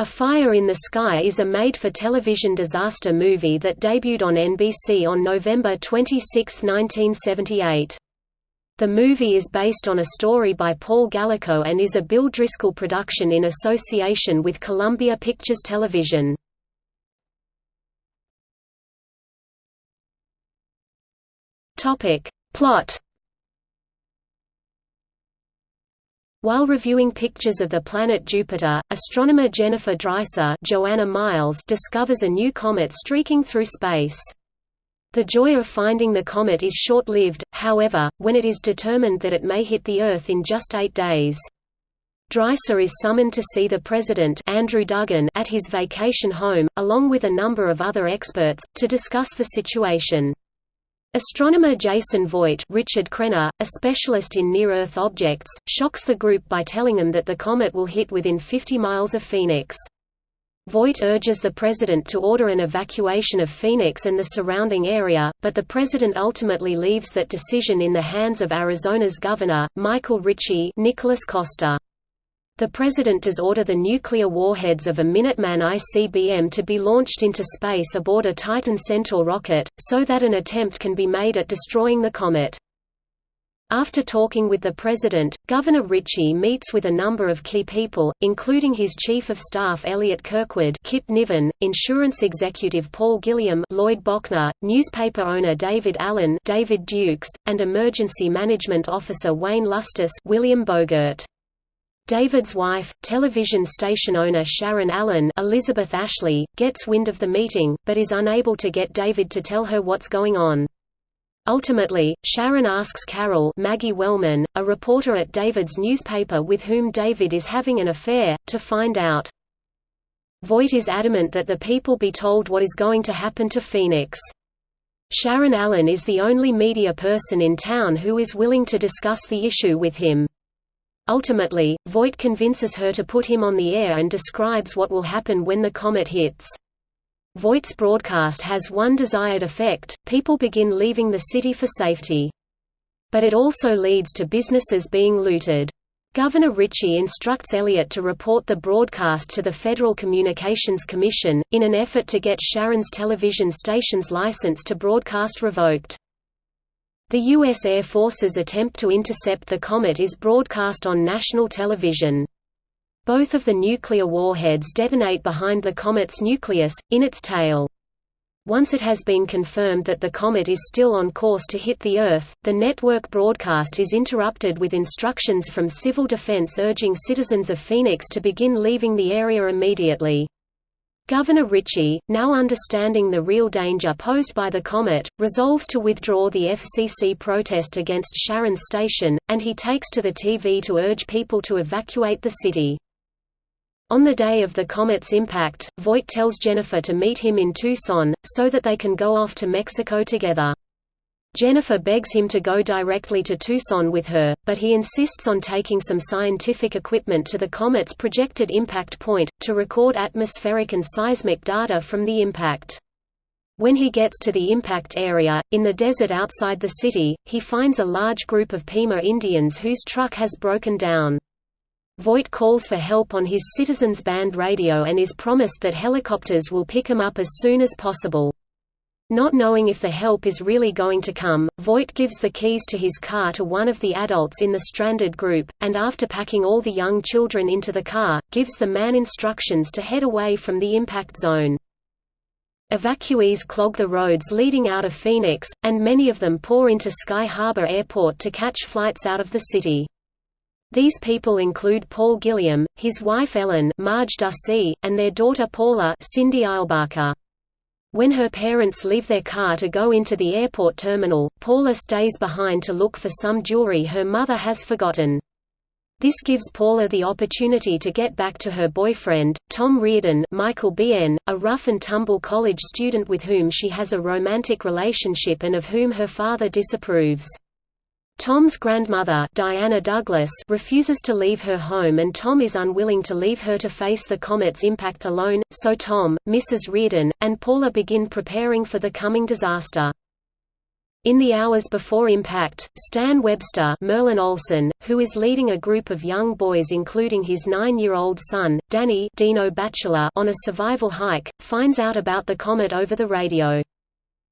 A Fire in the Sky is a made-for-television disaster movie that debuted on NBC on November 26, 1978. The movie is based on a story by Paul Gallico and is a Bill Driscoll production in association with Columbia Pictures Television. Plot While reviewing pictures of the planet Jupiter, astronomer Jennifer Dreiser Joanna Miles discovers a new comet streaking through space. The joy of finding the comet is short-lived, however, when it is determined that it may hit the Earth in just eight days. Dreiser is summoned to see the president Andrew Duggan at his vacation home, along with a number of other experts, to discuss the situation. Astronomer Jason Voight Richard Crenna, a specialist in near-Earth objects, shocks the group by telling them that the comet will hit within 50 miles of Phoenix. Voight urges the president to order an evacuation of Phoenix and the surrounding area, but the president ultimately leaves that decision in the hands of Arizona's governor, Michael Ritchie Nicholas Coster. The President does order the nuclear warheads of a Minuteman ICBM to be launched into space aboard a Titan Centaur rocket, so that an attempt can be made at destroying the comet. After talking with the President, Governor Ritchie meets with a number of key people, including his Chief of Staff Elliot Kirkwood Kip Niven, Insurance Executive Paul Gilliam Lloyd Bochner, newspaper owner David Allen David Dukes, and Emergency Management Officer Wayne Lustus William Bogert. David's wife, television station owner Sharon Allen Elizabeth Ashley, gets wind of the meeting, but is unable to get David to tell her what's going on. Ultimately, Sharon asks Carol Maggie Wellman, a reporter at David's newspaper with whom David is having an affair, to find out. Voight is adamant that the people be told what is going to happen to Phoenix. Sharon Allen is the only media person in town who is willing to discuss the issue with him. Ultimately, Voight convinces her to put him on the air and describes what will happen when the comet hits. Voight's broadcast has one desired effect, people begin leaving the city for safety. But it also leads to businesses being looted. Governor Ritchie instructs Elliot to report the broadcast to the Federal Communications Commission, in an effort to get Sharon's television station's license to broadcast revoked. The U.S. Air Force's attempt to intercept the comet is broadcast on national television. Both of the nuclear warheads detonate behind the comet's nucleus, in its tail. Once it has been confirmed that the comet is still on course to hit the Earth, the network broadcast is interrupted with instructions from Civil Defense urging citizens of Phoenix to begin leaving the area immediately. Governor Ritchie, now understanding the real danger posed by the comet, resolves to withdraw the FCC protest against Sharon Station, and he takes to the TV to urge people to evacuate the city. On the day of the comet's impact, Voight tells Jennifer to meet him in Tucson, so that they can go off to Mexico together. Jennifer begs him to go directly to Tucson with her, but he insists on taking some scientific equipment to the comet's projected impact point, to record atmospheric and seismic data from the impact. When he gets to the impact area, in the desert outside the city, he finds a large group of Pima Indians whose truck has broken down. Voight calls for help on his Citizens Band radio and is promised that helicopters will pick him up as soon as possible. Not knowing if the help is really going to come, Voight gives the keys to his car to one of the adults in the stranded group, and after packing all the young children into the car, gives the man instructions to head away from the impact zone. Evacuees clog the roads leading out of Phoenix, and many of them pour into Sky Harbor Airport to catch flights out of the city. These people include Paul Gilliam, his wife Ellen Marge Ducey, and their daughter Paula Cindy Eilbacher. When her parents leave their car to go into the airport terminal, Paula stays behind to look for some jewelry her mother has forgotten. This gives Paula the opportunity to get back to her boyfriend, Tom Reardon Michael Biehn, a rough-and-tumble college student with whom she has a romantic relationship and of whom her father disapproves. Tom's grandmother Diana Douglas refuses to leave her home and Tom is unwilling to leave her to face the comet's impact alone, so Tom, Mrs. Reardon, and Paula begin preparing for the coming disaster. In the hours before impact, Stan Webster Merlin Olsen, who is leading a group of young boys including his nine-year-old son, Danny Dino Batchelor on a survival hike, finds out about the comet over the radio.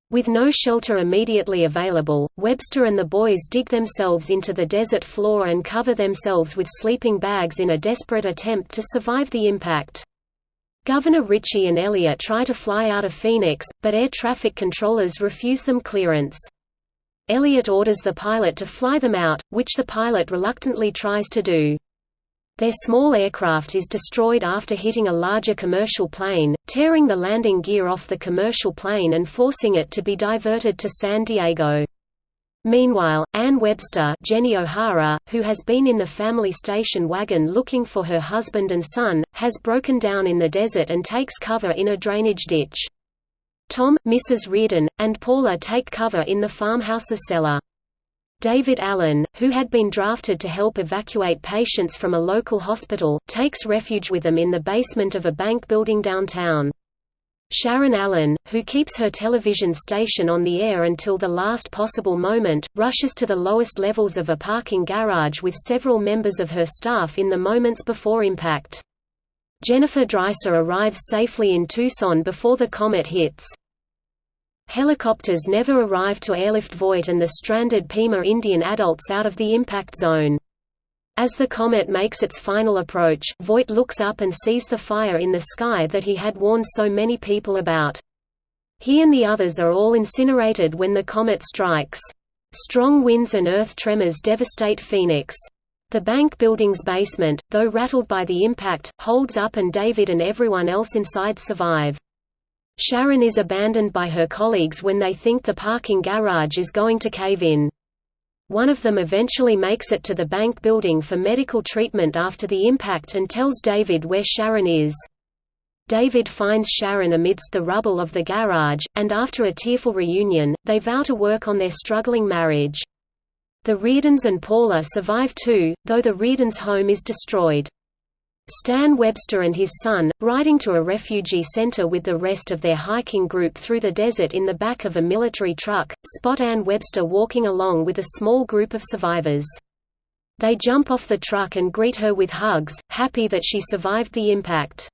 With no shelter immediately available, Webster and the boys dig themselves into the desert floor and cover themselves with sleeping bags in a desperate attempt to survive the impact. Governor Ritchie and Elliot try to fly out of Phoenix, but air traffic controllers refuse them clearance. Elliot orders the pilot to fly them out, which the pilot reluctantly tries to do. Their small aircraft is destroyed after hitting a larger commercial plane, tearing the landing gear off the commercial plane and forcing it to be diverted to San Diego. Meanwhile, Ann Webster Jenny O'Hara, who has been in the family station wagon looking for her husband and son, has broken down in the desert and takes cover in a drainage ditch. Tom, Mrs. Reardon, and Paula take cover in the farmhouse's cellar. David Allen, who had been drafted to help evacuate patients from a local hospital, takes refuge with them in the basement of a bank building downtown. Sharon Allen, who keeps her television station on the air until the last possible moment, rushes to the lowest levels of a parking garage with several members of her staff in the moments before impact. Jennifer Dreiser arrives safely in Tucson before the comet hits. Helicopters never arrive to airlift Voight and the stranded Pima Indian adults out of the impact zone. As the comet makes its final approach, Voight looks up and sees the fire in the sky that he had warned so many people about. He and the others are all incinerated when the comet strikes. Strong winds and earth tremors devastate Phoenix. The bank building's basement, though rattled by the impact, holds up and David and everyone else inside survive. Sharon is abandoned by her colleagues when they think the parking garage is going to cave in. One of them eventually makes it to the bank building for medical treatment after the impact and tells David where Sharon is. David finds Sharon amidst the rubble of the garage, and after a tearful reunion, they vow to work on their struggling marriage. The Reardons and Paula survive too, though the Reardons' home is destroyed. Stan Webster and his son, riding to a refugee center with the rest of their hiking group through the desert in the back of a military truck, spot Ann Webster walking along with a small group of survivors. They jump off the truck and greet her with hugs, happy that she survived the impact.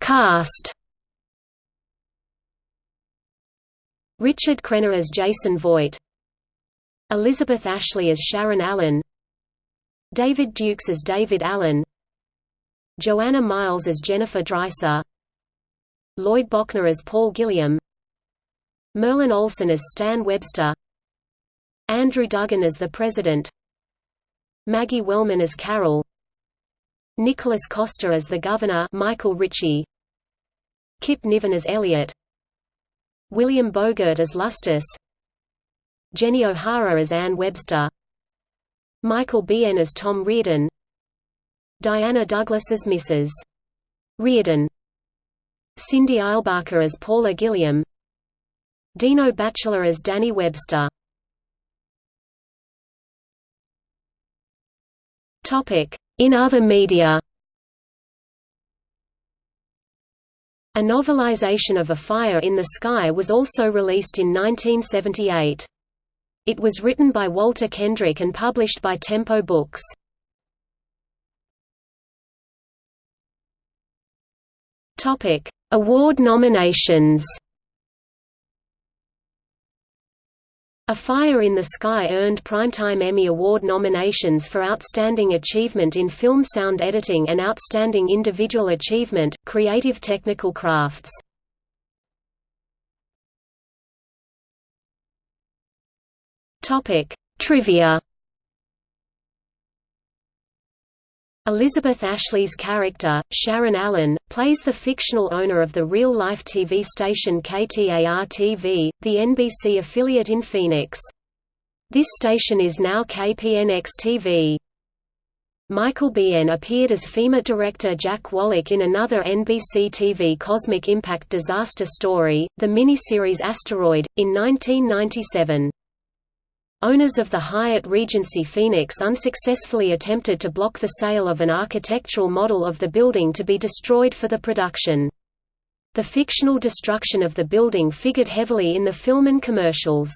Cast Richard Crenna as Jason Voight Elizabeth Ashley as Sharon Allen David Dukes as David Allen Joanna Miles as Jennifer Dreiser Lloyd Bochner as Paul Gilliam Merlin Olsen as Stan Webster Andrew Duggan as the President Maggie Wellman as Carol Nicholas Coster as the Governor Michael Ritchie Kip Niven as Elliot William Bogert as Lustus Jenny O'Hara as Ann Webster. Michael Biehn as Tom Reardon. Diana Douglas as Mrs. Reardon. Cindy Eilbacher as Paula Gilliam. Dino Batchelor as Danny Webster. In other media. A novelization of A Fire in the Sky was also released in 1978. It was written by Walter Kendrick and published by Tempo Books. Topic: Award nominations A Fire in the Sky earned Primetime Emmy Award nominations for Outstanding Achievement in Film Sound Editing and Outstanding Individual Achievement, Creative Technical Crafts. Trivia Elizabeth Ashley's character, Sharon Allen, plays the fictional owner of the real-life TV station KTAR-TV, the NBC affiliate in Phoenix. This station is now KPNX-TV. Michael Biehn appeared as FEMA director Jack Wallach in another NBC TV Cosmic Impact disaster story, the miniseries Asteroid, in 1997. Owners of the Hyatt Regency Phoenix unsuccessfully attempted to block the sale of an architectural model of the building to be destroyed for the production. The fictional destruction of the building figured heavily in the film and commercials.